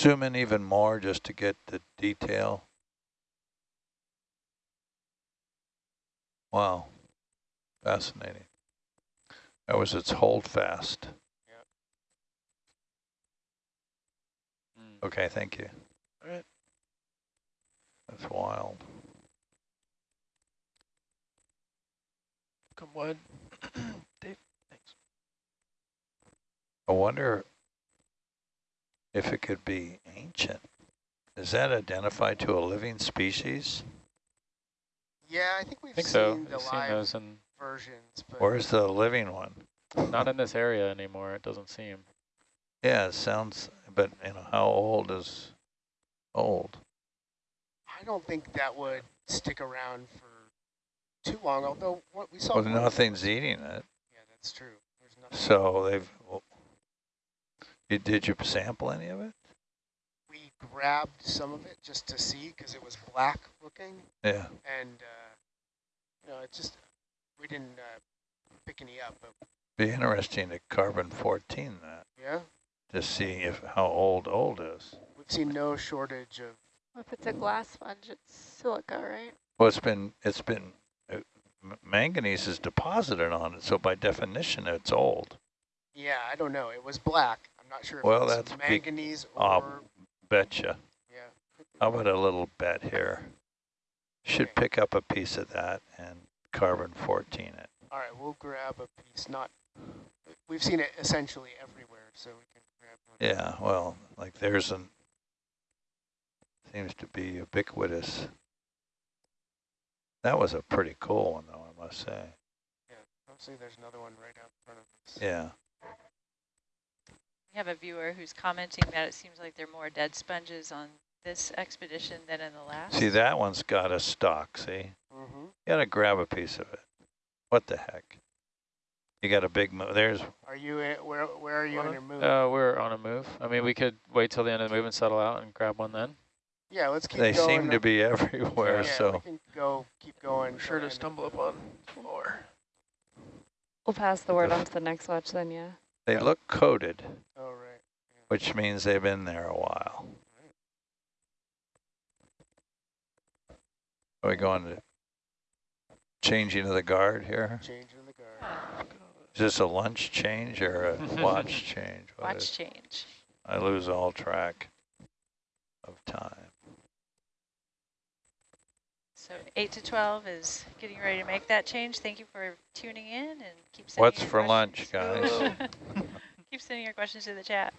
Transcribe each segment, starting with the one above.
Zoom in even more just to get the detail. Wow, fascinating. That was its hold fast. Mm. Okay, thank you. All right. That's wild. Come wide. Dave, thanks. I wonder if it could be ancient. Is that identified to a living species? Yeah, I think we've I think seen so. the I've seen live those in, versions, but Where's the living one? not in this area anymore, it doesn't seem. Yeah, it sounds, but you know, how old is old? I don't think that would stick around for too long. Although what we saw, Well, nothing's eating it. Yeah, that's true. There's nothing. So they've, well, you, did you sample any of it? we grabbed some of it just to see because it was black looking, Yeah. and uh, you know, it just we didn't uh, pick any up. But Be interesting to carbon 14 that yeah, to see if how old old is. we've seen no shortage of. If it's a glass sponge, it's silica, right? Well, it's been it's been uh, manganese is deposited on it, so by definition, it's old. Yeah, I don't know. It was black. Not sure Well, that's manganese or Betcha. yeah. How about a little bet here? Should Okay. pick up a piece of that and carbon 14 it. All right, we'll grab a piece. Not, we've seen it essentially everywhere, so we can grab one. Yeah, well, like there's an, seems to be ubiquitous. That was a pretty cool one though, I must say. Yeah, hopefully there's another one right out in front of us. Yeah, We have a viewer who's commenting that it seems like there are more dead sponges on this expedition than in the last. see that one's got a stock, see? Mm-hmm. You gotta grab a piece of it. What the heck? You got a big, move. there's, Are you in, where? Where are you in your move? Uh, we're on a move. I mean, we could wait till the end of the move and settle out and grab one then. yeah, let's keep they going. seem to be everywhere, yeah, so. we can go. Keep going. I'm sure to stumble upon more. We'll pass the word on to the next watch then, yeah. They look coated, Oh right. which means they've been there a while. Are we going to changing of the guard here? Changing the guard. Is this a lunch change or a watch change? What Watch is- change. I lose all track of time. So 8 to 12 is getting ready to make that change. Thank you for tuning in and keep sending What's for lunch, guys? keep sending your questions to the chat.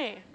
Okay.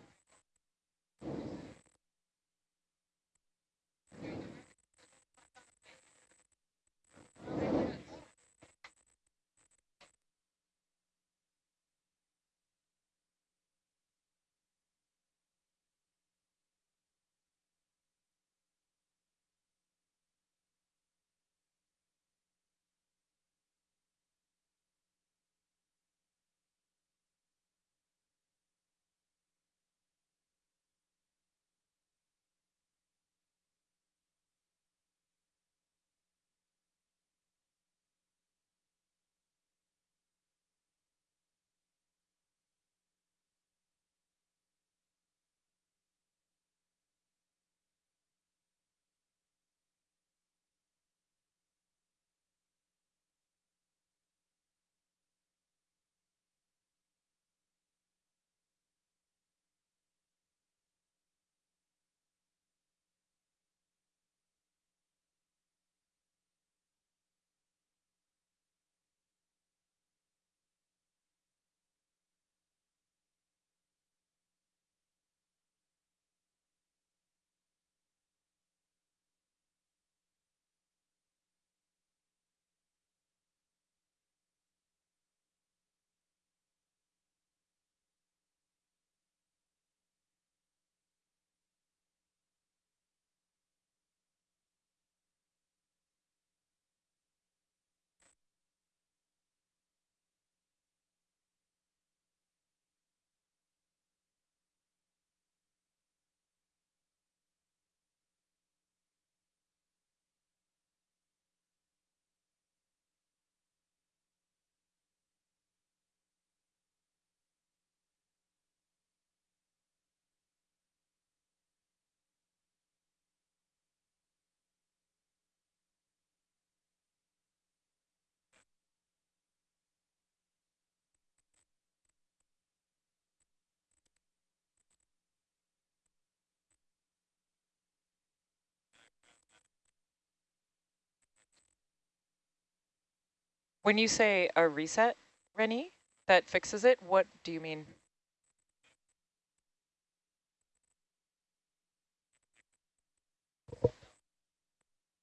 When you say a reset, Rennie, that fixes it, what do you mean?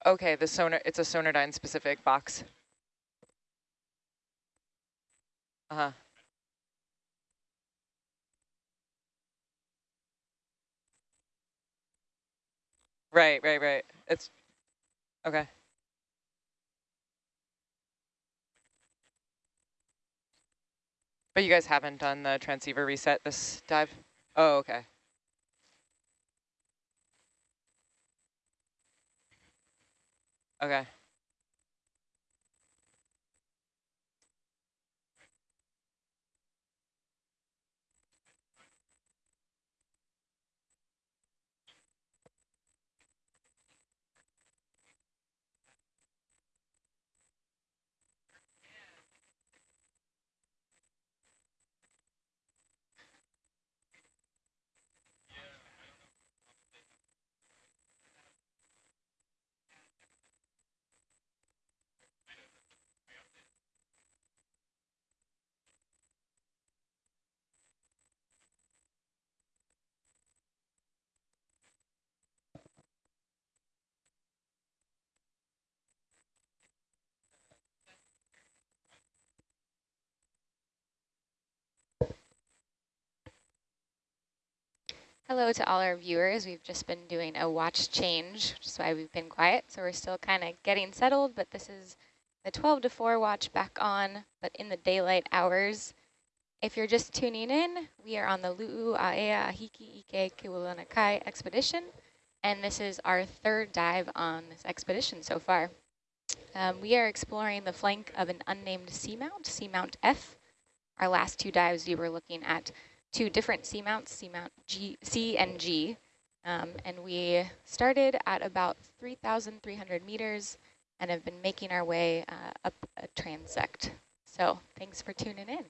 Okay, the sonar, it's a Sonardyne specific box. Uh-huh. Right, right, right. It's, okay. But you guys haven't done the transceiver reset this dive? Oh, okay. Okay. Hello to all our viewers. We've just been doing a watch change, which is why we've been quiet. So we're still kind of getting settled, but this is the 12 to 4 watch back on, but in the daylight hours. If you're just tuning in, we are on the Lu'u Aea Ahiki Ike Kiwalanakai expedition, and this is our third dive on this expedition so far. Um, we are exploring the flank of an unnamed seamount, Seamount F. Our last two dives, we were looking at two different seamounts, Seamount G, C and G, um, and we started at about 3,300 meters and have been making our way uh, up a transect. So thanks for tuning in.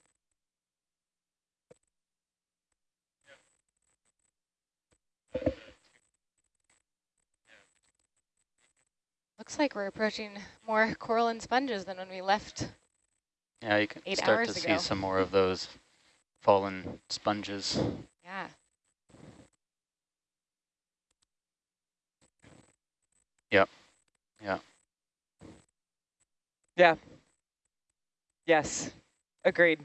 Looks like we're approaching more coral and sponges than when we left. Yeah, you can start to ago. see some more of those fallen sponges. Yeah. Yep. Yeah. Yeah. Yes, agreed.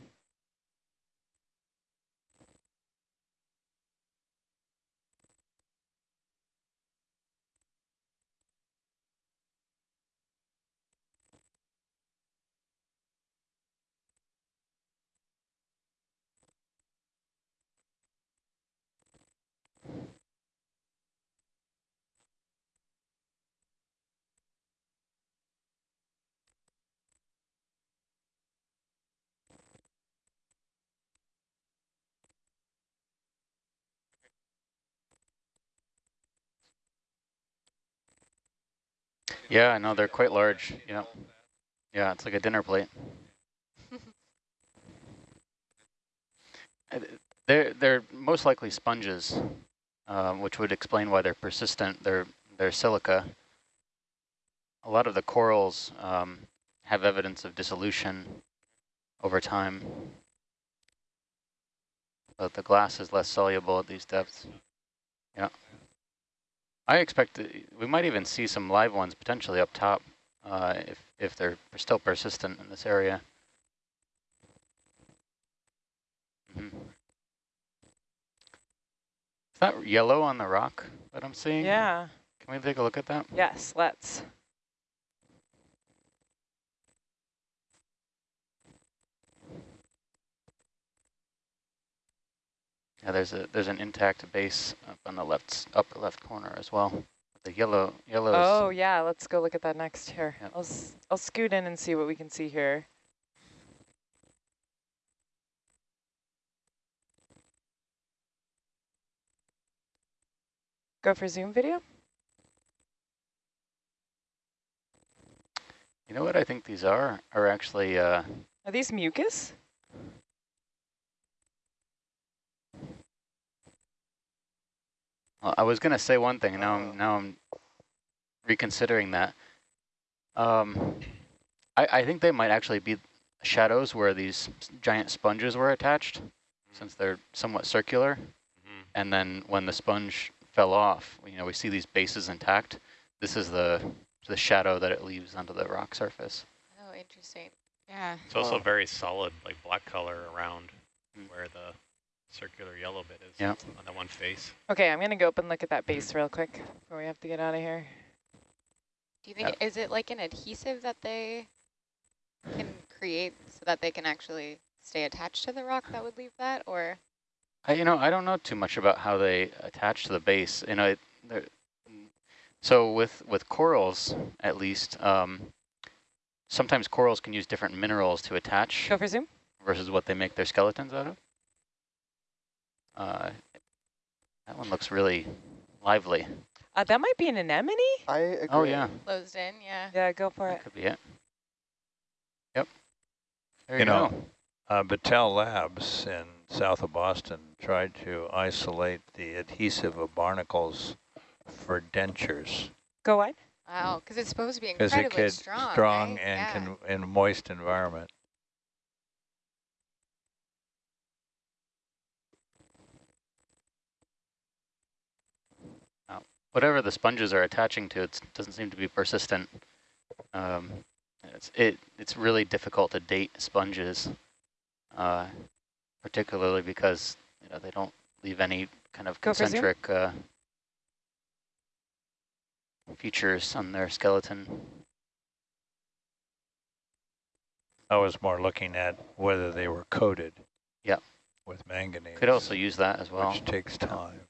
Yeah, I know they're quite large. Yeah. Yeah, it's like a dinner plate. They're they're most likely sponges, um, which would explain why they're persistent. They're they're silica. A lot of the corals um, have evidence of dissolution over time, but the glass is less soluble at these depths. Yeah. I expect that we might even see some live ones potentially up top uh, if if they're still persistent in this area. Mhm. Is that yellow on the rock that I'm seeing? Yeah, Can we take a look at that? yes, let's. Yeah, there's a there's an intact base up on the left upper left corner as well. The yellow yellow. Oh, yeah, let's go look at that next here. Yep. I'll, s will scoot in and see what we can see here. Go for Zoom video? You know what I think these are? Are actually uh, Are these mucus? Well, I was going to say one thing, and now Oh. I'm now I'm reconsidering that. Um, I, I think they might actually be shadows where these giant sponges were attached, since they're somewhat circular. Mhm. And then when the sponge fell off, you know, we see these bases intact. This is the the shadow that it leaves onto the rock surface. Oh, interesting. Yeah. It's also Wow. very solid, like black color around Mm. where the circular yellow bit is Yep. on that one face. Okay, I'm gonna go up and look at that base real quick before we have to get out of here. Do you think, is it like an adhesive that they can create so that they can actually stay attached to the rock that would leave that, or? I, you know, I don't know too much about how they attach to the base. You know, it, so with with corals, at least, um, sometimes corals can use different minerals to attach Go for zoom. versus what they make their skeletons out of. Uh, that one looks really lively. Uh, that might be an anemone. I agree. Oh yeah, Closed in, yeah. Yeah, go for that it. could be it. Yep. There You you, know, go. Uh, Battelle Labs in south of Boston tried to isolate the adhesive of barnacles for dentures Go on. Wow, because it's supposed to be because it incredibly could strong, strong right? and yeah. can in a moist environment. Whatever the sponges are attaching to, it doesn't seem to be persistent. Um, it's it it's really difficult to date sponges, uh, particularly because you know they don't leave any kind of Go for zoom. concentric uh, features on their skeleton. I was more looking at whether they were coated. Yeah. With manganese. Could also use that as well. Which takes time.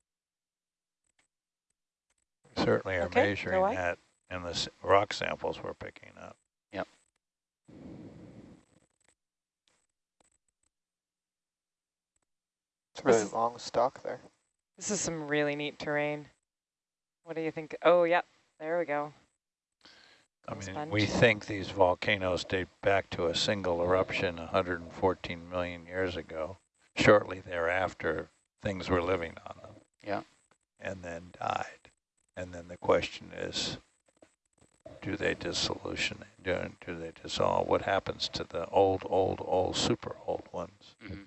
Certainly are Okay, measuring away. that in the rock samples we're picking up. Yep. It's a really is- long stalk there. This is some really neat terrain. What do you think? Oh, yeah. There we go. I mean, sponge. we think these volcanoes date back to a single eruption 114 million years ago. Shortly thereafter, things were living on them. Yeah. And then died. And then the question is, do they dissolution? Do, do they dissolve? What happens to the old, old, old, super old ones? Mhm.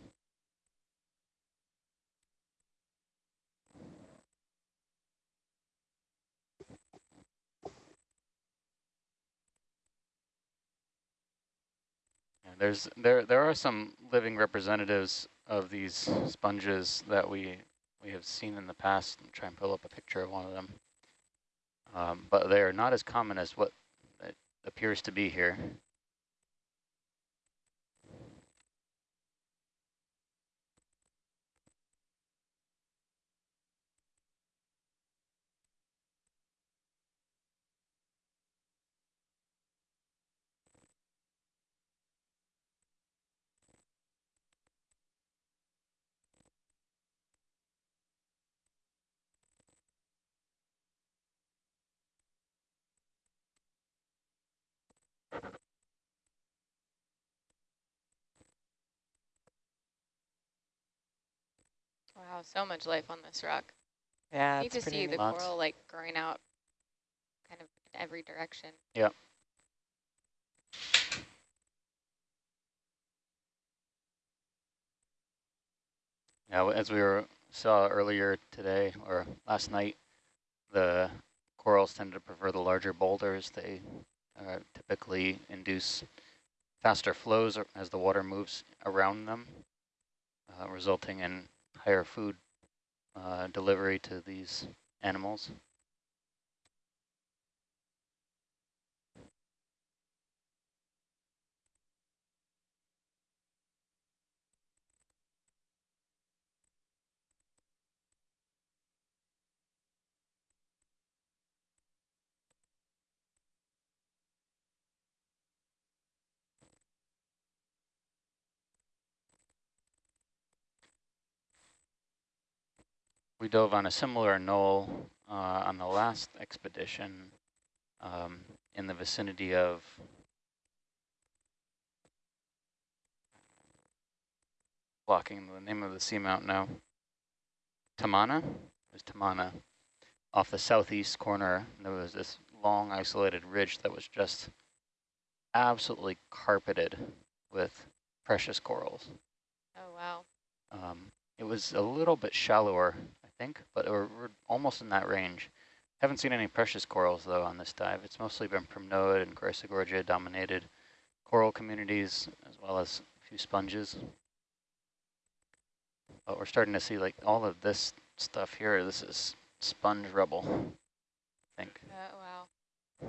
There's there there are some living representatives of these sponges that we we have seen in the past. I'll try and pull up a picture of one of them, um, but they are not as common as what appears to be here. Wow, so much life on this rock. Yeah, it's to see the Lots. coral like growing out kind of in every direction. Now, as we were saw earlier today or last night, the corals tend to prefer the larger boulders. They uh, typically induce faster flows as the water moves around them, uh, resulting in higher food uh, delivery to these animals. We dove on a similar knoll uh, on the last expedition um, in the vicinity of blocking the name of the seamount now. Tamana? It was Tamana. Off the southeast corner, there was this long isolated ridge that was just absolutely carpeted with precious corals. Oh, wow. Um, it was a little bit shallower, think, but we're, we're almost in that range. Haven't seen any precious corals, though, on this dive. It's mostly been Primnoid and Chrysogorgia dominated coral communities, as well as a few sponges. But we're starting to see, like, all of this stuff here. This is sponge rubble, I think. Oh, wow.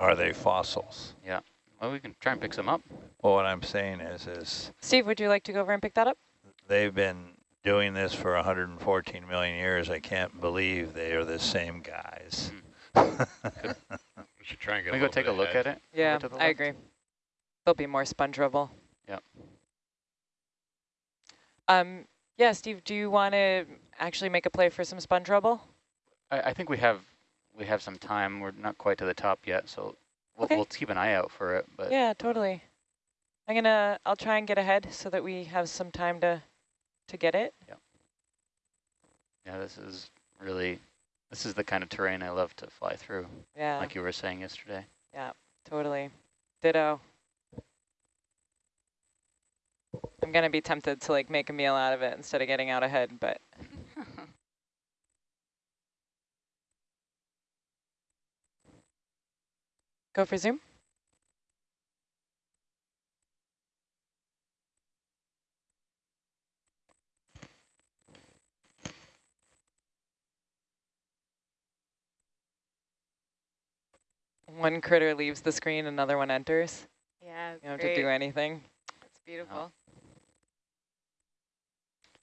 Are they fossils? Yeah. Well, we can try and pick some up. Well, what I'm saying is, is Steve, would you like to go over and pick that up? they've been doing this for 114 million years. I can't believe they are the same guys. We should try and get Can we go take a look ahead. at it? Yeah, the I agree. There'll be more sponge rubble. Yep. Um, yeah, Steve, do you want to actually make a play for some sponge rubble? I, I think we have we have some time. We're not quite to the top yet, so we'll, Okay. we'll keep an eye out for it. But Yeah, totally. I'm gonna, I'll try and get ahead so that we have some time to, to get it. yeah, Yeah, this is really this is the kind of terrain I love to fly through, Yeah, like you were saying yesterday. Yeah, totally. Ditto. I'm gonna be tempted to like make a meal out of it instead of getting out ahead, but go for zoom. One critter leaves the screen, another one enters. Yeah, You don't have to do anything. That's beautiful.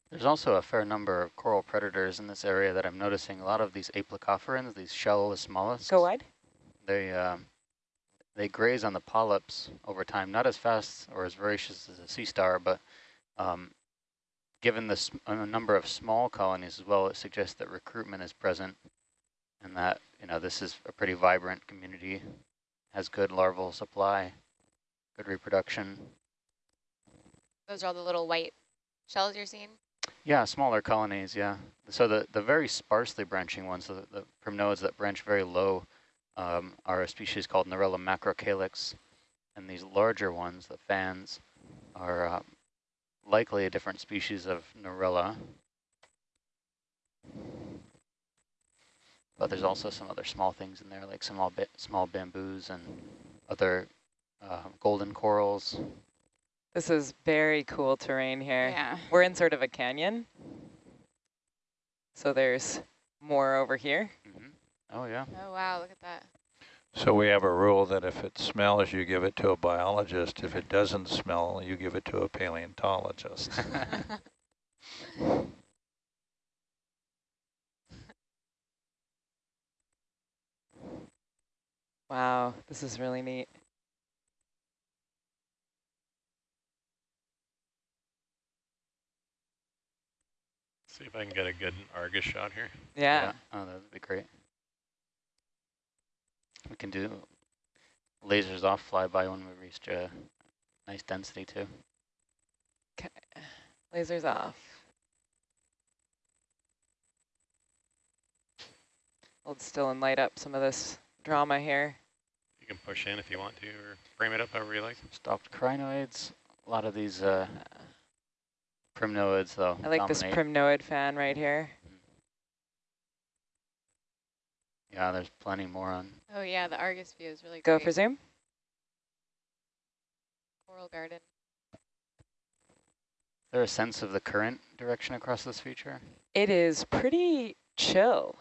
There's also a fair number of coral predators in this area that I'm noticing. A lot of these aplacophorans, these shellless mollusks. Go wide. They um, they graze on the polyps over time, not as fast or as voracious as a sea star, but um, given the sm a number of small colonies as well, it suggests that recruitment is present, and that you know this is a pretty vibrant community, has good larval supply, good reproduction. Those are all the little white shells you're seeing? Yeah, smaller colonies, yeah. So the, the very sparsely branching ones, the, the primnoids that branch very low, um, are a species called Narella macrocalyx. And these larger ones, the fans, are uh, likely a different species of Narella. But there's also some other small things in there, like small, ba small bamboos and other uh, golden corals. This is very cool terrain here. Yeah. We're in sort of a canyon. So there's more over here. hmm Oh, yeah. Oh, wow, look at that. So we have a rule that if it smells, you give it to a biologist. If it doesn't smell, you give it to a paleontologist. Wow, this is really neat. See if I can get a good Argus shot here. Yeah. Oh, that would be great. We can do lasers off flyby when we reach a nice density too. Okay, lasers off. Hold still and light up some of this drama here. You can push in if you want to, or frame it up however you like. Stopped crinoids. A lot of these uh, primnoids though. I like this primnoid fan right here. Yeah, there's plenty more on. Oh, yeah, the Argus view is really good. Go great. for zoom. Coral garden. Is there a sense of the current direction across this feature? It is pretty chill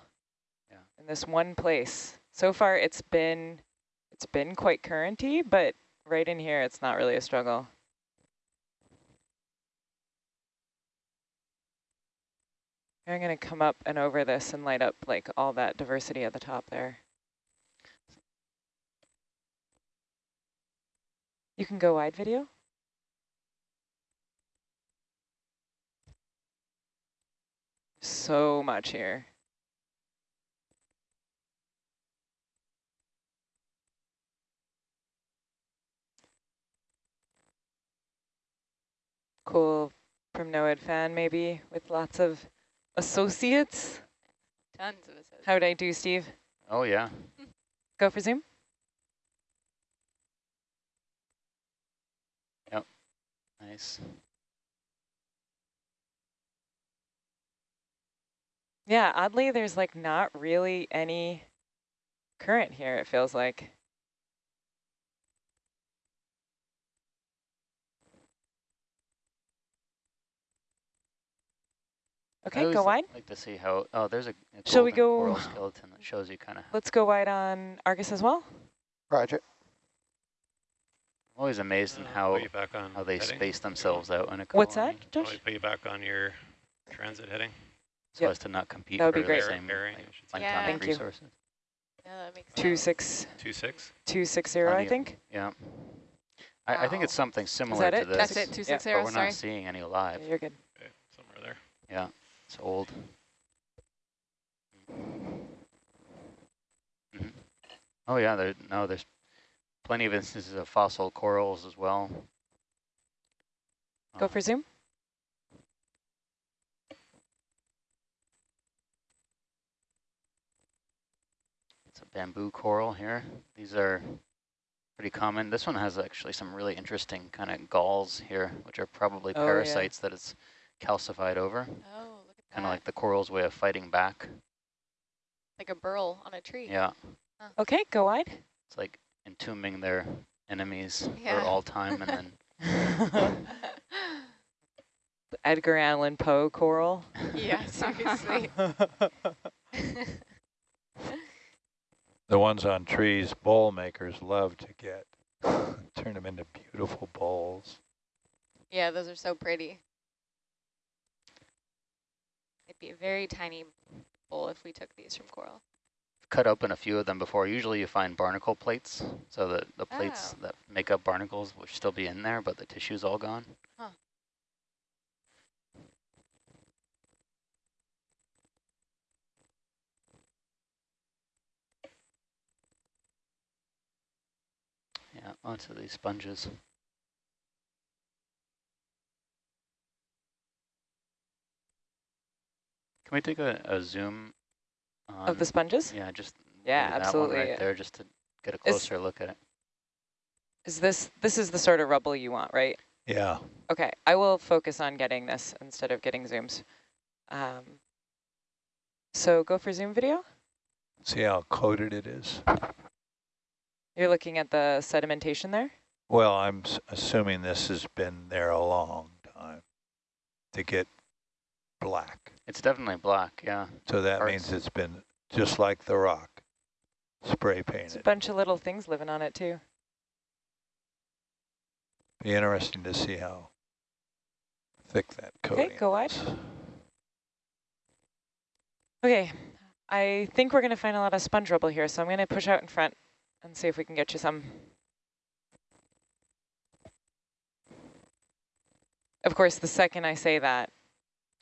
Yeah. in this one place. So far it's been it's been quite currenty, but right in here it's not really a struggle. I'm going to come up and over this and light up like all that diversity at the top there. You can go wide video. So much here. cool from primnoid fan maybe with lots of associates. Tons of associates. How'd I do, Steve? Oh, yeah. Go for zoom. Yep. Nice. Yeah, oddly, there's like not really any current here, it feels like. Okay, always go li- wide. like to see how, oh, there's a, a Shall we go- coral skeleton that shows you kind of, Let's go wide on Argus as well. Roger. I'm always amazed in Uh, how, back on how they heading. space themselves out in a colony. What's that, Want Josh? me put you back on your transit heading? So Yep. as to not compete That would for be the great. same Bearing, like, I should say. Yeah. planktonic Thank you. resources. Yeah, that makes Two sense. six Two six. two six zero, I the- think. Yeah. I, I think it's something similar that to it? this. That's it, two Yeah. six But we're sorry. not seeing any alive. Yeah, you're good. Okay, somewhere there. Yeah, it's old. Mhm. Oh yeah, there no, there's plenty of instances of fossil corals as well. Go for zoom. It's a bamboo coral here. These are pretty common. This one has actually some really interesting kind of galls here, which are probably Oh, yeah. parasites that it's calcified over. Oh, Kind of like the coral's way of fighting back. like a burl on a tree. Yeah, Okay, go wide. it's like entombing their enemies Yeah. for all time and then Edgar Allan Poe coral. yeah, seriously. The ones on trees, bowl makers love to get, turn them into beautiful bowls. yeah, those are so pretty. Be a very tiny bowl if we took these from coral. cut open a few of them before. Usually you find barnacle plates, so that the plates Oh. that make up barnacles will still be in there, but the tissue's all gone. Huh. Yeah, of these sponges. Can we take a, a zoom on, Of the sponges? Yeah, just Yeah, maybe that one absolutely. right there, just to get a closer look at it. Is this this is the sort of rubble you want, right? Yeah, Okay, I will focus on getting this instead of getting zooms. Um, so go for zoom video. see how coated it is? You're looking at the sedimentation there. Well, I'm s- assuming this has been there a long time to get black. It's definitely black, yeah. So that Parts. means it's been just like the rock, spray There's a painted. bunch of little things living on it too. Be interesting to see how thick that coating Okay, go wide. is. Okay, I think we're going to find a lot of sponge rubble here, so I'm going to push out in front and see if we can get you some. Of course, the second I say that,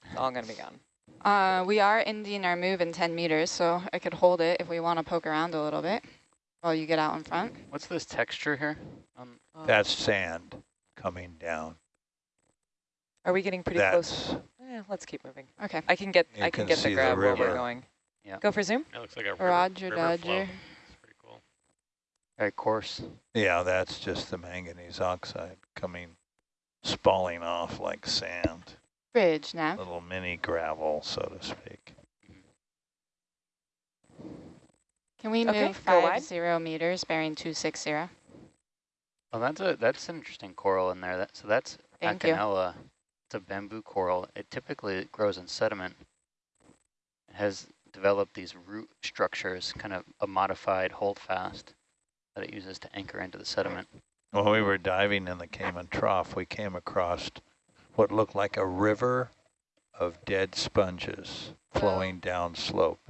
it's all going to be gone. Uh, we are ending our move in 10 meters, so I could hold it if we want to poke around a little bit while you get out in front. What's this texture here? Um, That's sand coming down. Are we getting pretty close? That's, Eh, let's keep moving. Okay. I can get You I can can get see the the grab while we're river. going. Yeah. Go for zoom. It looks like a river, Roger, river flow. Dodger. It's pretty cool. very coarse. yeah, that's just the manganese oxide coming, spalling off like sand. Bridge, now. Little mini gravel, so to speak. Can we Okay, move go five wide. zero meters, bearing 260? Oh, that's a that's an interesting coral in there. That so that's Thank you. It's a bamboo coral. It typically grows in sediment. It has developed these root structures, kind of a modified holdfast that it uses to anchor into the sediment. When we were diving in the Cayman Trough, we came across what looked like a river of dead sponges flowing down slope.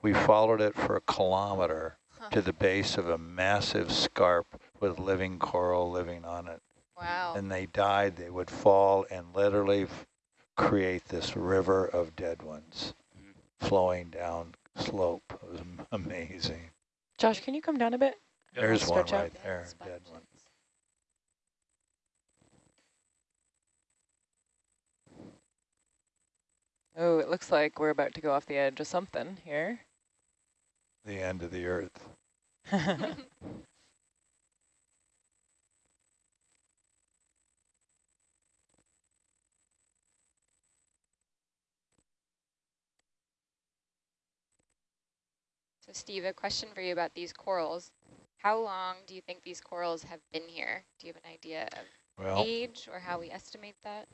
We followed it for a kilometer Huh. to the base of a massive scarp with living coral living on it. Wow. And they died, they would fall and literally f- create this river of dead ones Mhm. flowing down slope. It was amazing. Josh, can you come down a bit? Yeah. There's one stretch out. right there, dead one. Oh, it looks like we're about to go off the edge of something here. The end of the earth. So, Steve, a question for you about these corals. How long do you think these corals have been here? Do you have an idea of well, age or how we estimate that?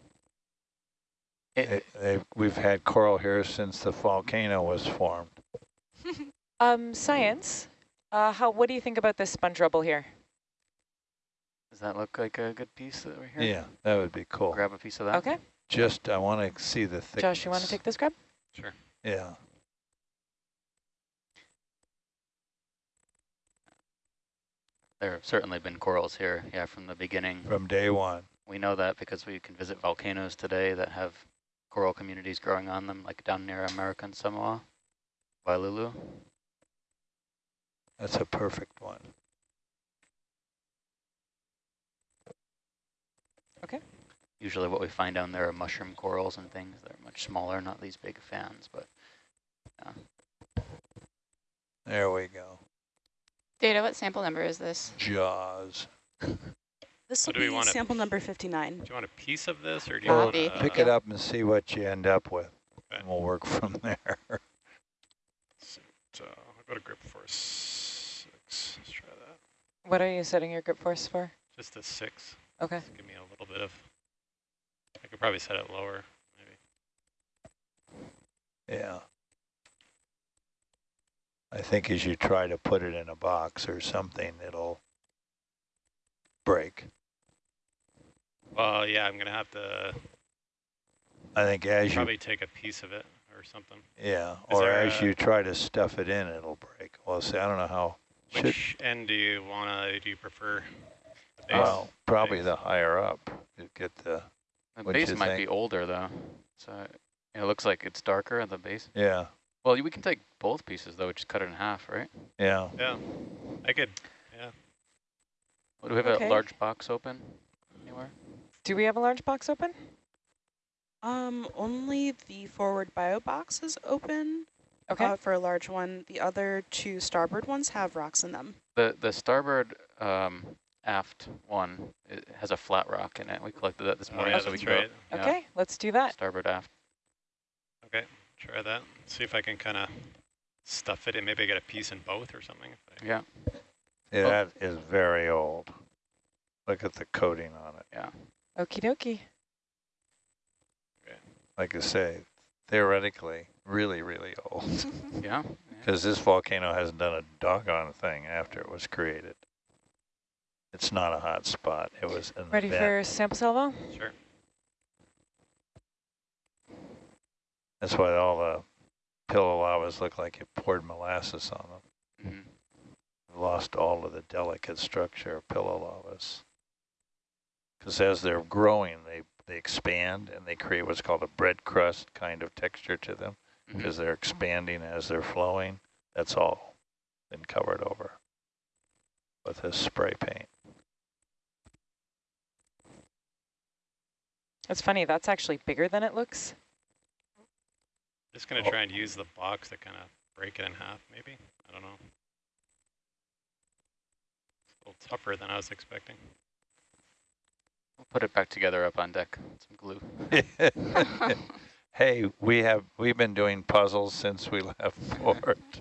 They, they, we've had coral here since the volcano was formed. Um, science, uh, how, what do you think about this sponge rubble here? Does that look like a good piece that we're here? Yeah, that would be cool. Grab a piece of that. Okay, Just, I want to see the thickness. Josh, you want to take this grab? Sure. Yeah. There have certainly been corals here, yeah, from the beginning. From day one. We know that because we can visit volcanoes today that have coral communities growing on them, like down near American Samoa, Vailulu'u. That's a perfect one. Okay. Usually what we find down there are mushroom corals and things. They're much smaller, not these big fans, but yeah. There we go. Data, what sample number is this? Jaws. This So will do we be want a- sample number 59. Do you want a piece of this or do you want Copy. uh, Pick it up and see what you end up with. Okay. And we'll work from there. So I'll go to grip force six. Let's try that. What are you setting your grip force for? Just a six. Okay. Give me a little bit of. I could probably set it lower, maybe. Yeah. I think as you try to put it in a box or something, it'll break. Well, yeah, I'm gonna have to I think as you, probably take a piece of it or something. yeah, Is or there as a- you try to stuff it in, it'll break. Well, see, I don't know how, should, Which end do you wanna? Do you prefer? The base? well, probably base. the higher up, you get the, the What'd base you might think? be older though. So it looks like it's darker at the base. yeah, Well, we can take both pieces though, we just cut it in half, right? yeah. Yeah, I could. Yeah. Do we have Okay. a large box open anywhere? Do we have a large box open? Um, only the forward bio box is open Okay. uh, for a large one. The other two starboard ones have rocks in them. The the starboard um, aft one it has a flat rock in it. We collected that this Oh, morning, yeah, so we that's can go- right. yeah, okay, let's do that. starboard aft. Okay, try that. See if I can kind of stuff it in. Maybe I get a piece in both or something. If I, Yeah, Yeah, Oh. that is very old. Look at the coating on it. yeah. Okie dokie. Like I say, theoretically, really, really old. Yeah. yeah. Because this volcano hasn't done a doggone thing after it was created. It's not a hot spot. It was an Ready event. for sample salvo? Sure. That's why all the pillow lavas look like it poured molasses on them. Mhm. Lost all of the delicate structure of pillow lavas. Because as they're growing, they, they expand and they create what's called a bread crust kind of texture to them. Mm-hmm. Because they're expanding as they're flowing. That's all been covered over with this spray paint. That's funny, that's actually bigger than it looks. Just gonna Oh. try and use the box to kind of break it in half, maybe. I don't know. It's a little tougher than I was expecting. We'll put it back together up on deck. Some glue. hey, we have we've been doing puzzles since we left port.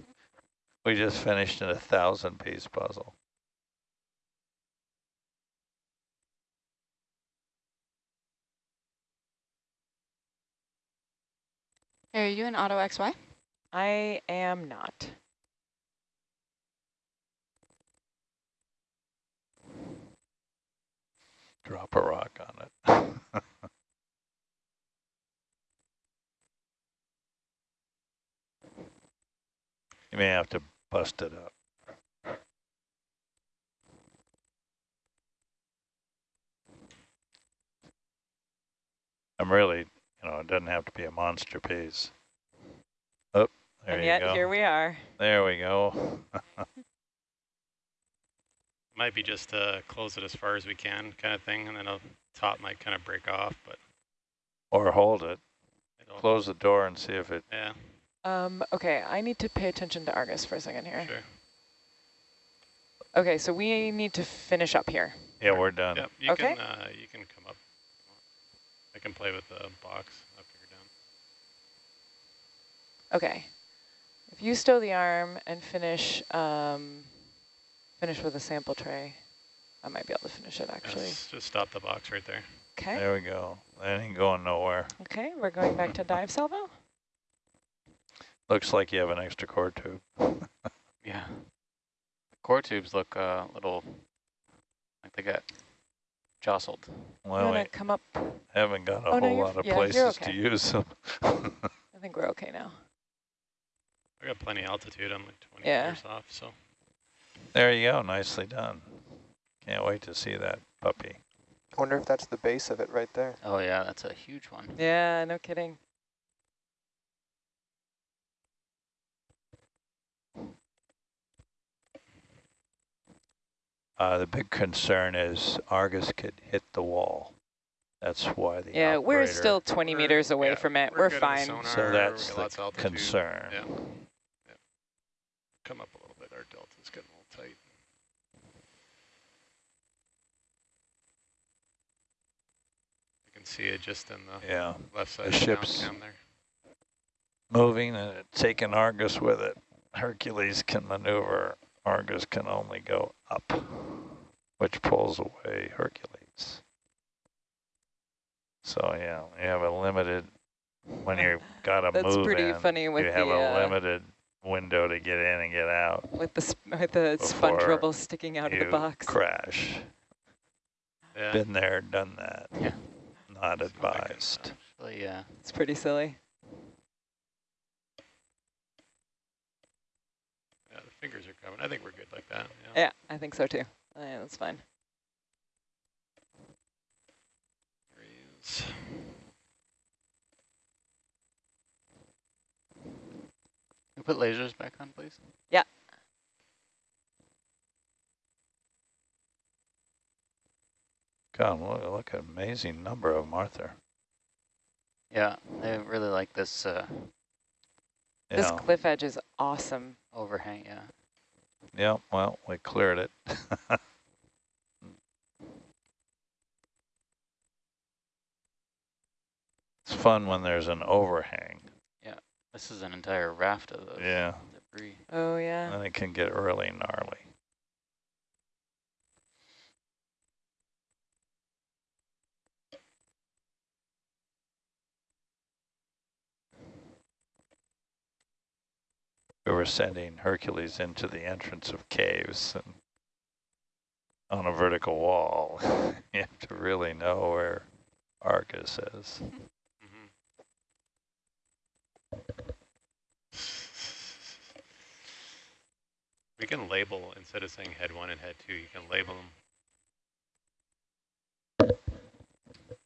we just finished a thousand piece puzzle. Are you in Auto XY? I am not. Drop a rock on it. you may have to bust it up. I'm really, you know, it doesn't have to be a monster piece. Oh, there and you yet go. here we are. There we go. Might be just to close it as far as we can kind of thing, and then the top might kind of break off, but or hold it. it'll, Close the door and see if it. yeah, Um, okay, I need to pay attention to Argus for a second here. sure. Okay, so we need to finish up here. Yeah, we're done. Yep, you Okay. can uh, you can come up. I can play with the box up here down. Okay. If you stow the arm and finish um, finish with a sample tray, I might be able to finish it actually. Yes, just stop the box right there. Okay. There we go. That ain't going nowhere. Okay, we're going back to dive salvo. Looks like you have an extra core tube. Yeah. The Core tubes look uh, a little like they got jostled. You Well, wanna we come up? haven't got a Oh, whole you're lot of yeah, places okay. to use them. I think we're okay now. I got plenty altitude. I'm like 20 Yeah. meters off, so there you go. Nicely done. Can't wait to see that puppy. I wonder if that's the base of it right there. Oh yeah, that's a huge one. Yeah, no kidding. Uh, the big concern is Argus could hit the wall. That's why the Yeah, we're still 20 We're- meters away yeah, from it. we're We're, good on the fine. sonar. So that's that's the altitude. concern. Yeah. yeah. Come up a little bit. Our delta's getting a little tight. You can see it just in the Yeah, left side the of the ship's- cam there. moving and taking Argus with it. Hercules can maneuver. Argus can only go up, which pulls away Hercules. So yeah, you have a limited, when you've got to That's move pretty in, funny with you have the, a uh, limited window to get in and get out. with the sp with the sponge Before rubble sticking out of the box. crash. Yeah. Been there, done that. Yeah. Not So I can, advised. Actually, yeah. It's pretty silly. Yeah, the fingers are coming. I think we're good like that. Yeah. Yeah, I think so too. Uh, Yeah, that's fine. There he is. Can you put lasers back on, please? God, look, look at amazing number of them, Arthur. Yeah, I really like this uh, You This cliff edge is awesome. overhang. Yeah. yeah, well, we cleared it. it's fun when there's an overhang. Yeah, this is an entire raft of those Yeah, debris. Oh yeah. then it can get really gnarly. We were sending Hercules into the entrance of caves and on a vertical wall. you have to really know where Argus is. Mhm. We can label, instead of saying head one and head two, you can label them.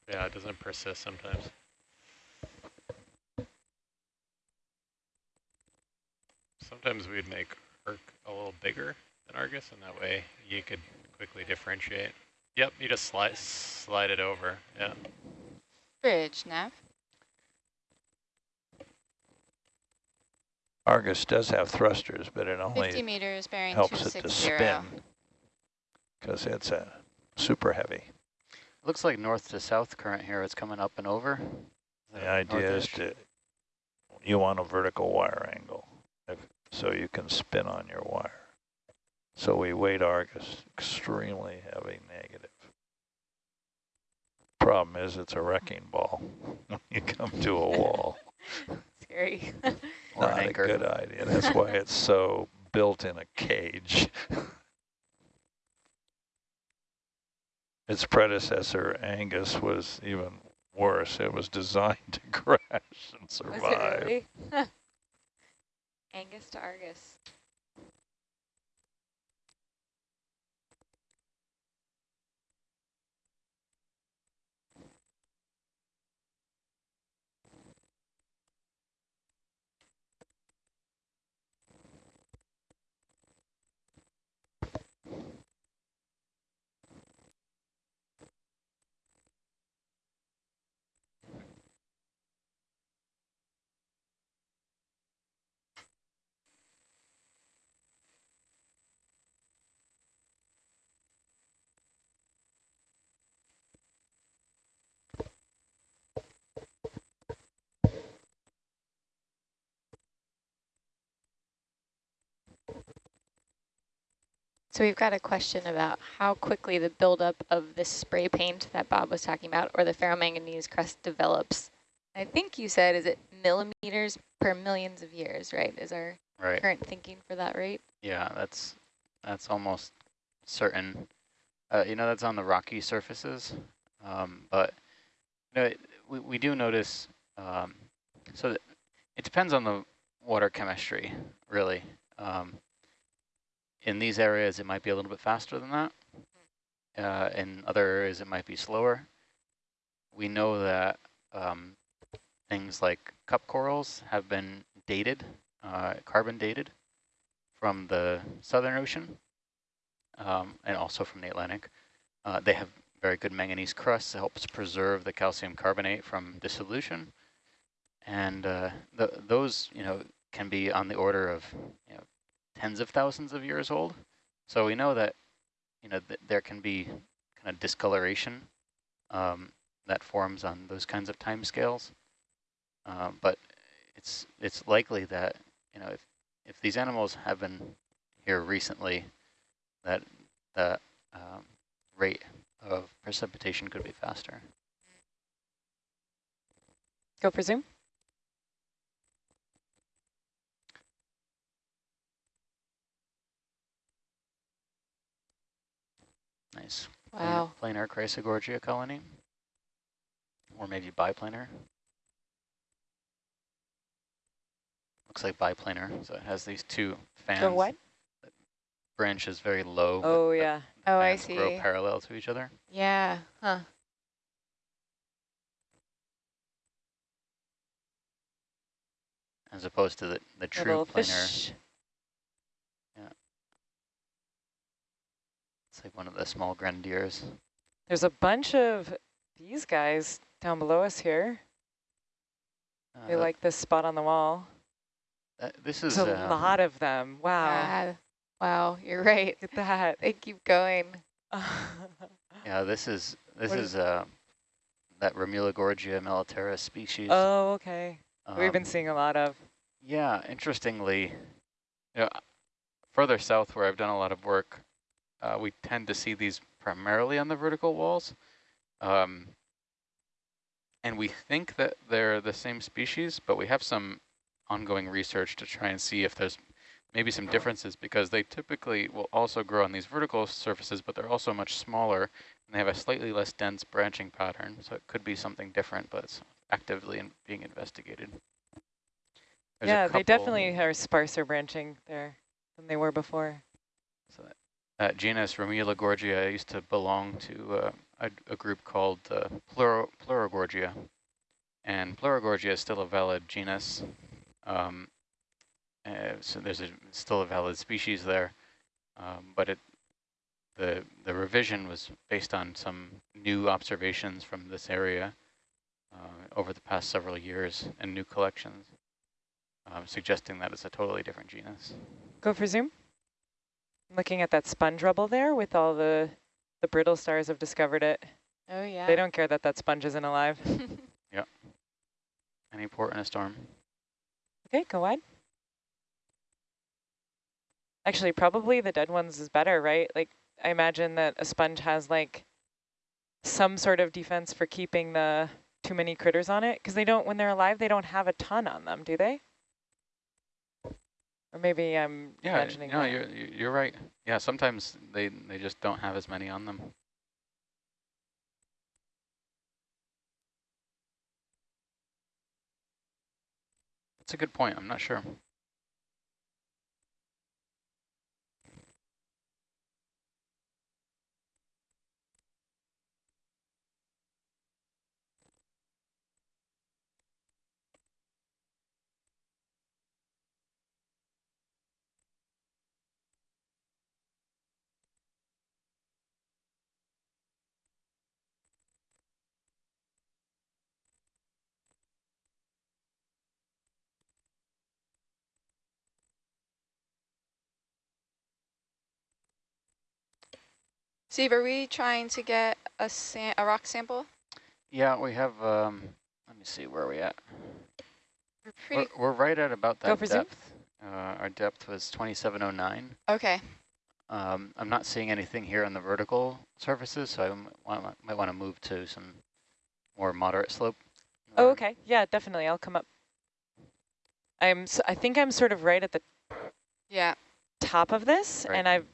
Yeah, it doesn't persist sometimes. Sometimes we'd make Herc a little bigger than Argus, and that way you could quickly differentiate. Yep, you just slide slide it over. Yeah. Bridge, Nav. Argus does have thrusters, but it 50 only meters, bearing helps it to spin because it's a super heavy. Looks like north to south current here. It's coming up and over. The idea is northish? to, you want a vertical wire angle, if, so you can spin on your wire. So we weight Argus extremely heavy negative. Problem is it's a wrecking ball when you come to a wall. Scary. Not a anchor. good idea. That's why it's so built in a cage. Its predecessor, Angus, was even worse. It was designed to crash and survive. Angus to Argus. So we've got a question about how quickly the buildup of this spray paint that Bob was talking about or the ferromanganese crust develops. I think you said, is it millimeters per millions of years, right? Is our Right. current thinking for that rate? Yeah, that's that's almost certain. Uh, you know, that's on the rocky surfaces, um, but you know, it, we we do notice. Um, so that it depends on the water chemistry, really. Um, in these areas, it might be a little bit faster than that. Uh, in other areas, it might be slower. We know that um, things like cup corals have been dated, uh, carbon dated from the Southern Ocean um, and also from the Atlantic. Uh, they have very good manganese crusts. that helps preserve the calcium carbonate from dissolution. And uh, th those, you know, can be on the order of you know, tens of thousands of years old. So we know that, you know, th there can be kind of discoloration um, that forms on those kinds of time scales. Um, but it's it's likely that, you know, if, if these animals have been here recently, that the um, rate of precipitation could be faster. Go for zoom. Nice. Wow. Planar Chrysogorgia colony, or maybe biplanar. Looks like biplanar, so it has these two fans. Go what? Branches very low. Oh, yeah. Oh, I see. Grow parallel to each other. Yeah, huh. as opposed to the, the true Little planar. fish. It's like one of the small grenadiers. There's a bunch of these guys down below us here. Uh, They like this spot on the wall. uh, this is There's a um, lot of them. Wow. Yeah. Wow, you're right. Look at that. They keep going. yeah. This is this What is is- uh, that Remulogorgia militaris species. oh, okay. We've been Um, seeing a lot of. Yeah, interestingly, you know, further south where I've done a lot of work, uh, we tend to see these primarily on the vertical walls. Um, and we think that they're the same species, but we have some ongoing research to try and see if there's maybe some differences because they typically will also grow on these vertical surfaces, but they're also much smaller and they have a slightly less dense branching pattern. So it could be something different, but it's actively in being investigated. There's yeah, they definitely are sparser branching there than they were before. So that, that genus Remulogorgia used to belong to uh, a, a group called uh, Pleuro, Pleurogorgia. And Pleurogorgia is still a valid genus. Um, uh, so there's a, still a valid species there. Um, but it the the revision was based on some new observations from this area uh, over the past several years and new collections, um, suggesting that it's a totally different genus. Go for zoom. Looking at that sponge rubble there with all the, the brittle stars have discovered it. Oh, yeah. They don't care that that sponge isn't alive. Yeah. Any port in a storm. okay, go wide. Actually, probably the dead ones is better, right? Like, I imagine that a sponge has like some sort of defense for keeping the too many critters on it because they don't, when they're alive, they don't have a ton on them, do they? Or maybe I'm Yeah, imagining no, that. you're you- you're right. Yeah, sometimes they they just don't have as many on them. That's a good point. I'm not sure. Steve, are we trying to get a, a rock sample? Yeah, we have. Um, let me see where are we at. We're We're, pretty, we're right at about that depth. Uh, our depth was 2709. okay. Um, I'm not seeing anything here on the vertical surfaces, so I might want to move to some more moderate slope. Oh, Um, okay. Yeah, definitely. I'll come up. I'm. s- I think I'm sort of right at the Yeah. top of this, Right. and I've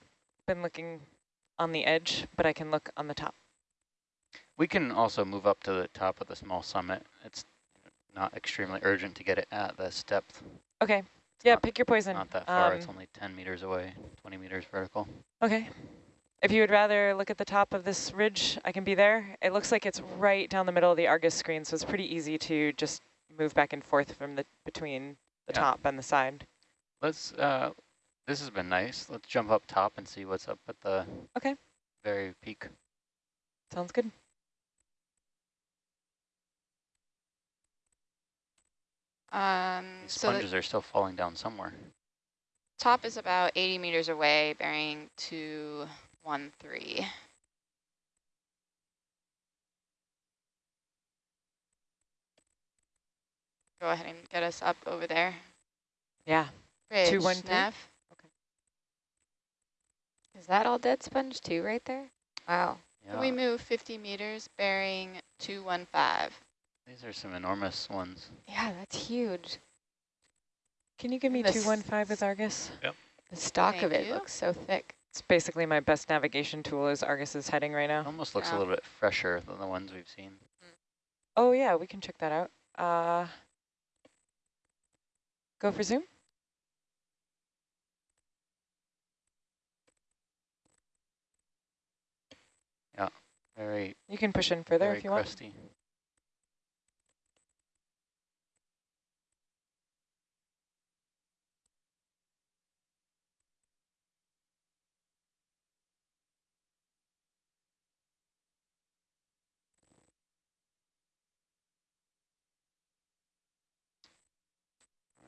been looking on the edge, but I can look on the top. We can also move up to the top of the small summit. It's not extremely urgent to get it at this depth. Okay. Yeah, not- pick your poison. Not that far, Um, it's only 10 meters away, 20 meters vertical. Okay. If you would rather look at the top of this ridge, I can be there. It looks like it's right down the middle of the Argus screen, so it's pretty easy to just move back and forth from the between the Yeah. top and the side. Let's, uh, this has been nice. Let's jump up top and see what's up at the Okay. very peak. Sounds good. Um, These so sponges are still falling down somewhere. top is about 80 meters away, bearing 213. Go ahead and get us up over there. Yeah. Ridge, 213? Neff. Is that all dead sponge too right there? Wow. Can we move 50 meters, bearing 215? These are some enormous ones. Yeah, that's huge. Can you give me 215 with Argus? Yep. The stalk of it you. looks so thick. It's basically my best navigation tool is Argus's heading right It now. almost looks Yeah. a little bit fresher than the ones we've seen. Oh yeah, we can check that out. Uh, go for zoom. Very, You can push in further if you want. crusty.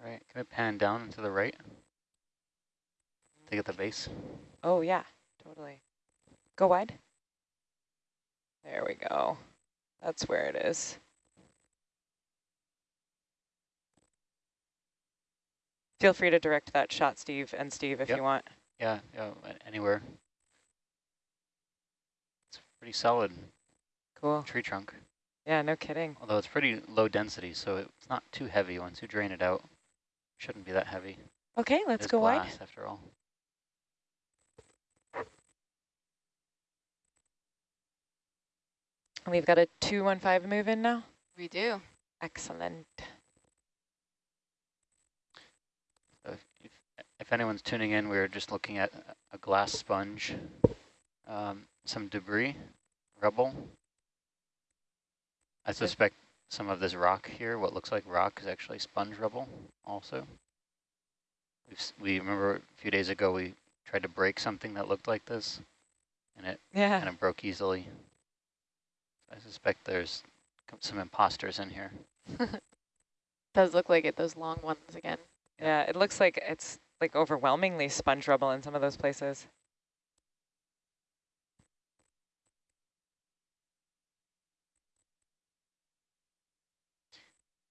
All right, can we pan down and to the right? To get the base. Oh yeah, totally. Go wide. There we go. That's where it is. Feel free to direct that shot, Steve, and Steve, if Yep. you want. Yeah, yeah, anywhere. It's pretty solid Cool. tree trunk, Yeah, no kidding. although it's pretty low density, so it's not too heavy once you drain it out. Shouldn't be that heavy. Okay, let's go wide. after all. And We've got a 215 move in now. We do. Excellent. So if, if, if anyone's tuning in, we're just looking at a- a glass sponge, um, some debris, rubble. I suspect some of this rock here, what looks like rock, is actually sponge rubble also. We've, we remember a few days ago we tried to break something that looked like this, and it Yeah. kind of broke easily. I suspect there's some imposters in here. Does look like it, those long ones again. Yeah, it looks like it's like overwhelmingly sponge rubble in some of those places.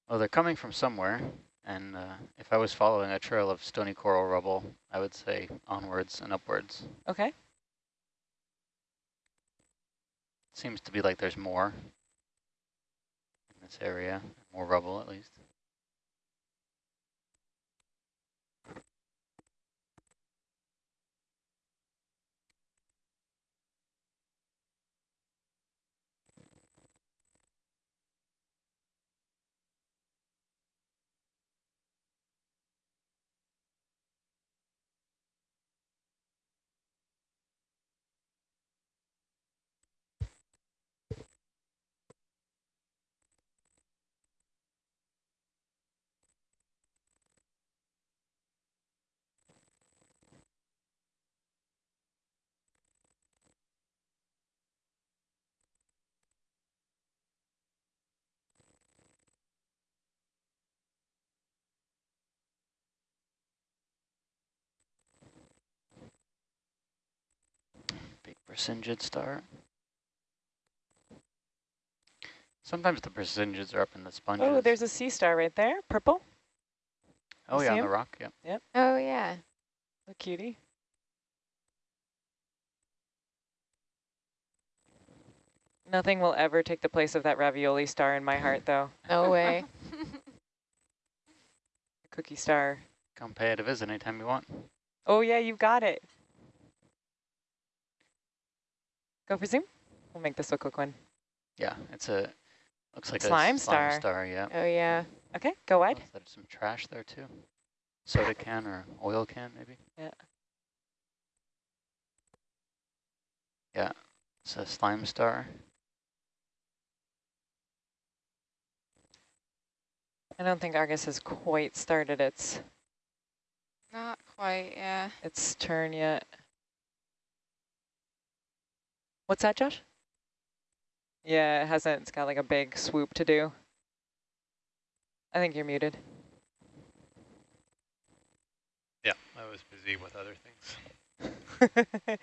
Well, they're coming from somewhere, and uh, if I was following a trail of stony coral rubble, I would say onwards and upwards. Okay. Seems to be like there's more in this area, more rubble at least. Brisingids star. Sometimes the Brisingids are up in the oh, sponges. Oh, there's a sea star right there, purple. Oh, you yeah, on him? the rock, yep. yep. Oh, yeah. A cutie. Nothing will ever take the place of that ravioli star in my heart, though. no way. cookie star. Come pay it a visit anytime you want. Oh, yeah, you've got it. Go for zoom. We'll make this a quick one. Yeah, it's a, looks like Slime a star. slime star, yeah. Oh, yeah. Okay, go oh, wide. Oh, there's some trash there too. Soda can or oil can, maybe? Yeah. Yeah, it's a slime star. I don't think Argus has quite started its Not quite, yeah. its turn yet. What's that, Josh? Yeah, it hasn't. It's got like a big swoop to do. I think you're muted. Yeah, I was busy with other things.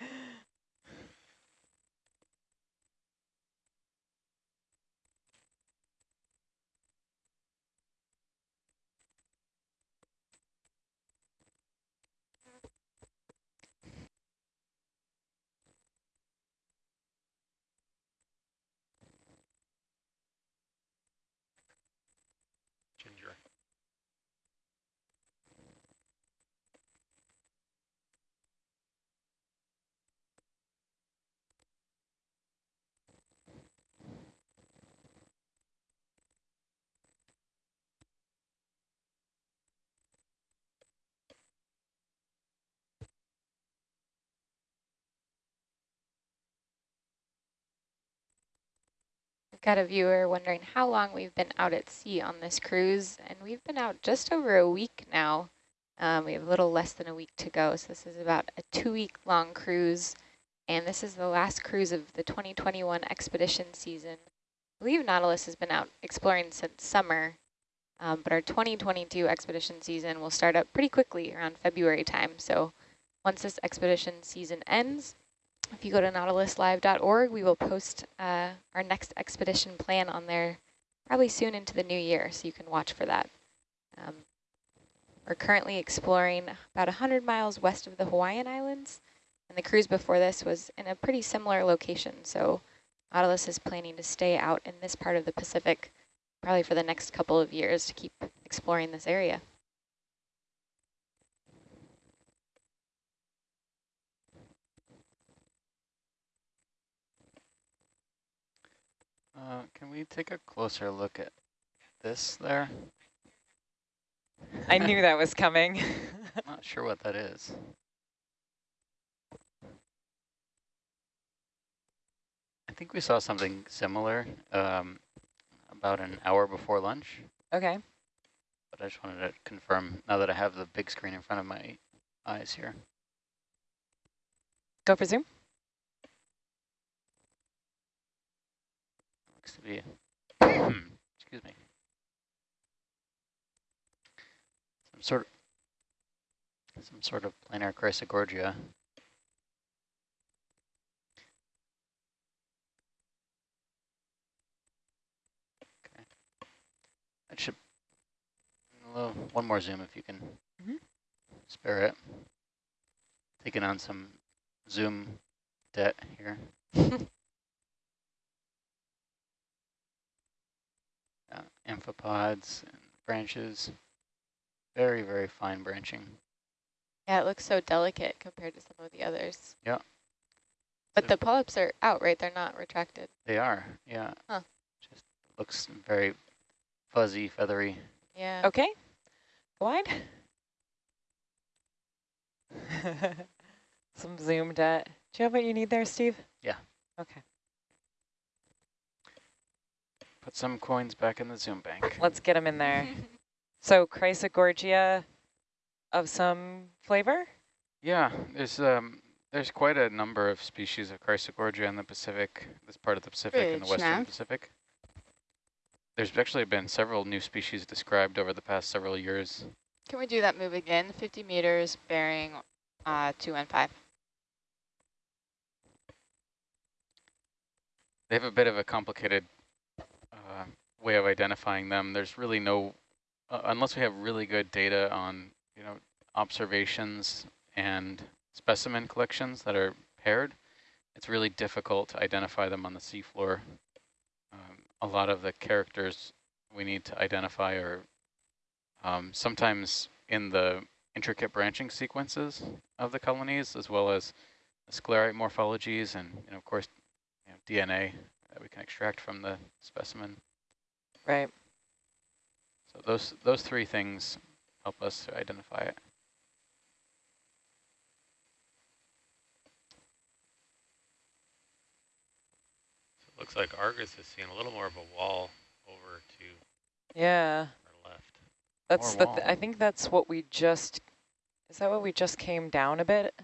Ginger. We've got a viewer wondering how long we've been out at sea on this cruise, and we've been out just over a week now. Um, we have a little less than a week to go, so this is about a two-week long cruise, and this is the last cruise of the 2021 expedition season. I believe Nautilus has been out exploring since summer, um, but our 2022 expedition season will start up pretty quickly around February time. So once this expedition season ends, if you go to nautiluslive.org, we will post uh, our next expedition plan on there probably soon into the new year, so you can watch for that. Um, we're currently exploring about 100 miles west of the Hawaiian Islands, and the cruise before this was in a pretty similar location, so Nautilus is planning to stay out in this part of the Pacific probably for the next couple of years to keep exploring this area. Uh, can we take a closer look at this there? I knew that was coming. Not sure what that is. I think we saw something similar um, about an hour before lunch, okay. but I just wanted to confirm now that I have the big screen in front of my eyes here. Go for zoom. Looks to be, excuse me, some sort of, some sort of planar chrysogorgia. Okay, that should, little- one more zoom if you can Mhm. spare it. Taking on some zoom debt here. uh, amphipods and branches. Very, very fine branching. Yeah, it looks so delicate compared to some of the others. Yeah. But So- the polyps are out, right? They're not retracted. They are, yeah. Huh. Just looks very fuzzy, feathery. Yeah. Okay. Go wide. Some zoomed debt. Do you have what you need there, Steve? Yeah. Okay. Put some coins back in the Zoom bank. Let's get them in there. So Chrysogorgia of some flavor? Yeah, there's um there's quite a number of species of Chrysogorgia in the Pacific, this part of the Pacific and the Western Nav. Pacific. There's actually been several new species described over the past several years. Can we do that move again? 50 meters, bearing uh, 2 and 5. They have a bit of a complicated way of identifying them. There's really no, uh, unless we have really good data on, you know, observations and specimen collections that are paired, it's really difficult to identify them on the seafloor. Um, a lot of the characters we need to identify are um, sometimes in the intricate branching sequences of the colonies, as well as sclerite morphologies and, of course, you know, DNA that we can extract from the specimen. Right. So those those three things help us to identify it. So it looks like Argus is seeing a little more of a wall over to Yeah. our left. That's More the, th I think that's what we just, is that what we just came down a bit? Uh,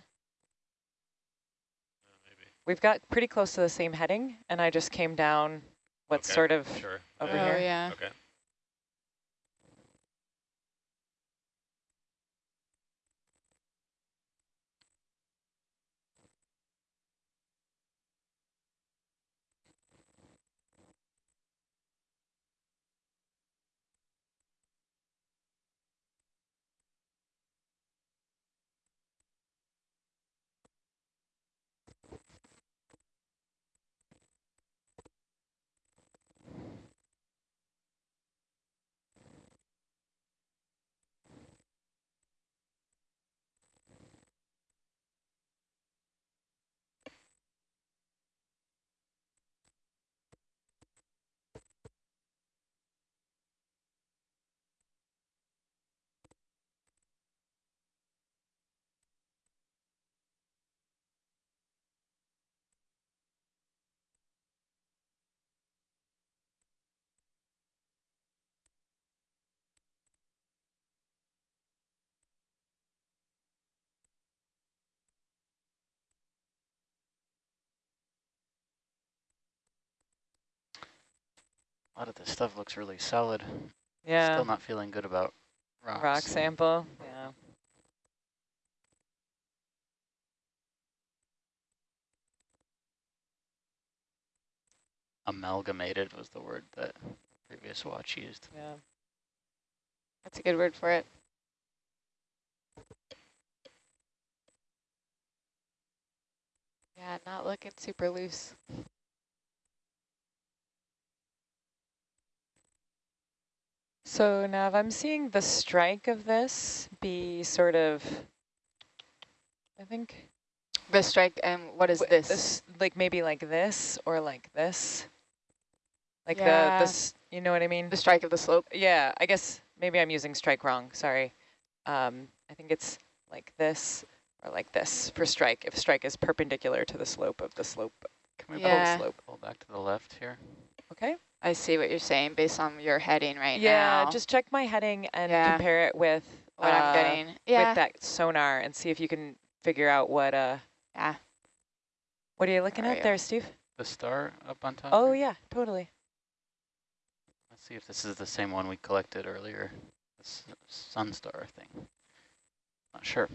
maybe. We've got pretty close to the same heading and I just came down what's Okay, sort of Sure. over Oh, here. yeah. Okay. Lot of this stuff looks really solid. Yeah. Still not feeling good about rocks. Rock sample. Yeah. Amalgamated was the word that previous watch used. Yeah. That's a good word for it. Yeah, not looking super loose. So now if I'm seeing the strike of this be sort of, I think The strike, and what is w- this? like maybe like this or like this. Like Yeah. the, this, you know what I mean? The strike of the slope? Yeah, I guess maybe I'm using strike wrong, sorry. Um, I think it's like this or like this for strike, if strike is perpendicular to the slope of the slope. Can we Yeah. pull, pull back to the left here? Okay? I see what you're saying based on your heading right yeah, now. just check my heading and Yeah. compare it with what uh, I'm getting. Yeah. with that sonar and see if you can figure out what uh Yeah. what are you looking Where at are there. Steve? The star up on top? Oh here? yeah, totally. Let's see if this is the same one we collected earlier. This sun star thing. Not sure.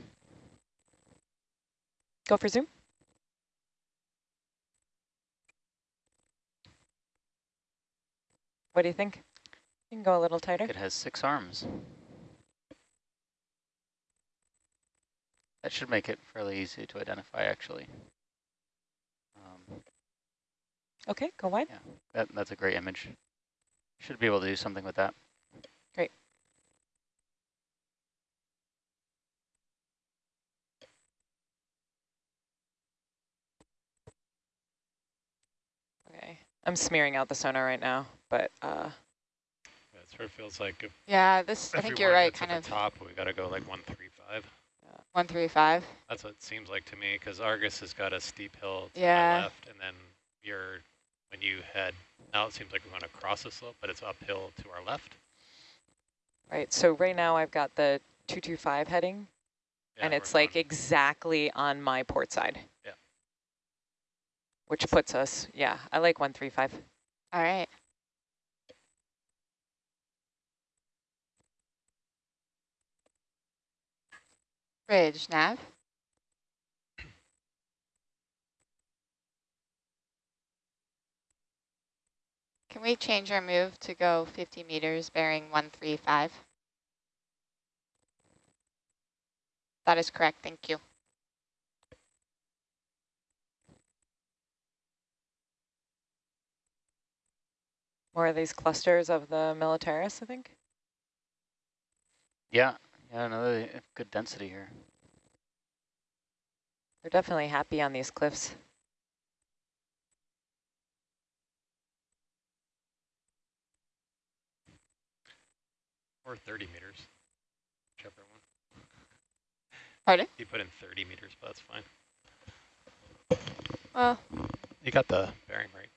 Go for zoom. What do you think? You can go a little tighter. It has six arms. That should make it fairly easy to identify, actually. Um, Okay, go wide. yeah, that, that's a great image. Should be able to do something with that. Great. Okay, I'm smearing out the sonar right now, but uh, Yeah, it sort of feels like if, Yeah, this, I think you're right, kind the of top, we got to go like 135. 135. That's what it seems like to me, because Argus has got a steep hill to Yeah. my left, and then you're, when you head, now it seems like we're going to cross a slope, but it's uphill to our left. right. So right now I've got the 225 heading, Yeah, and it's like going- exactly on my port side. Which puts us, yeah, I like 135. All right. Bridge, nav. Can we change our move to go 50 meters bearing 135? That is correct, thank you. More of these clusters of the militaris, I think. Yeah, yeah, another good density here. They're definitely happy on these cliffs. Or 30 meters, whichever one. Pardon? You put in 30 meters, but that's fine. Well, You got the bearing right.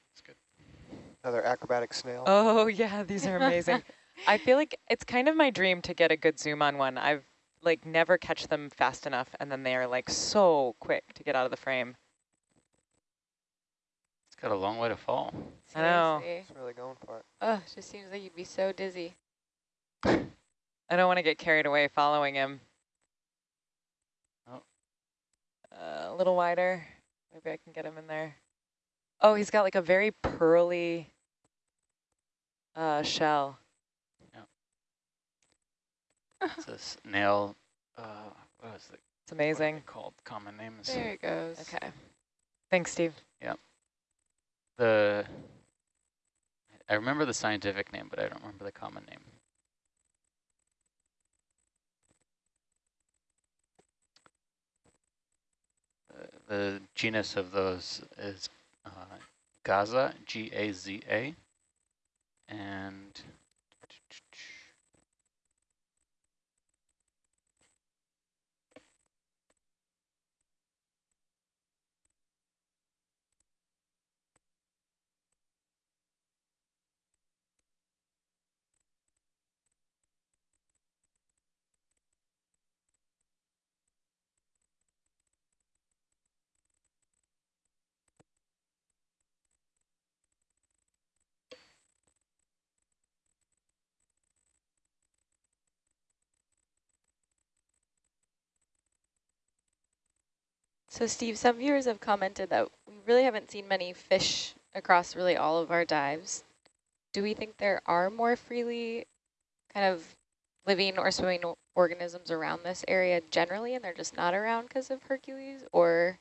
It's good. Another acrobatic snail. Oh yeah, these are amazing. I feel like it's kind of my dream to get a good zoom on one. I've like never catch them fast enough and then they are like so quick to get out of the frame. It's got a long way to fall. I know. It's really going for it. Oh, it just seems like you'd be so dizzy. I don't want to get carried away following him. Oh. Uh, a little wider. Maybe I can get him in there. Oh, he's got like a very pearly uh, shell. It's a snail. Uh, what is it? It's amazing. called? Common name is there it goes. Okay. Thanks, Steve. Yeah. The. I remember the scientific name, but I don't remember the common name. Uh, the genus of those is uh, Gaza, G-A-Z-A, and So Steve, some viewers have commented that we really haven't seen many fish across really all of our dives. Do we think there are more freely kind of living or swimming organisms around this area generally and they're just not around because of Hercules or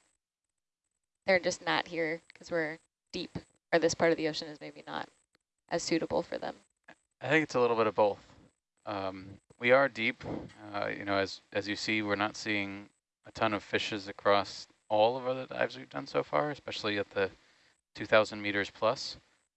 they're just not here because we're deep or this part of the ocean is maybe not as suitable for them? I think it's a little bit of both. Um, we are deep. Uh, you know, as as you see, we're not seeing a ton of fishes across all of the dives we've done so far, especially at the 2,000 meters plus.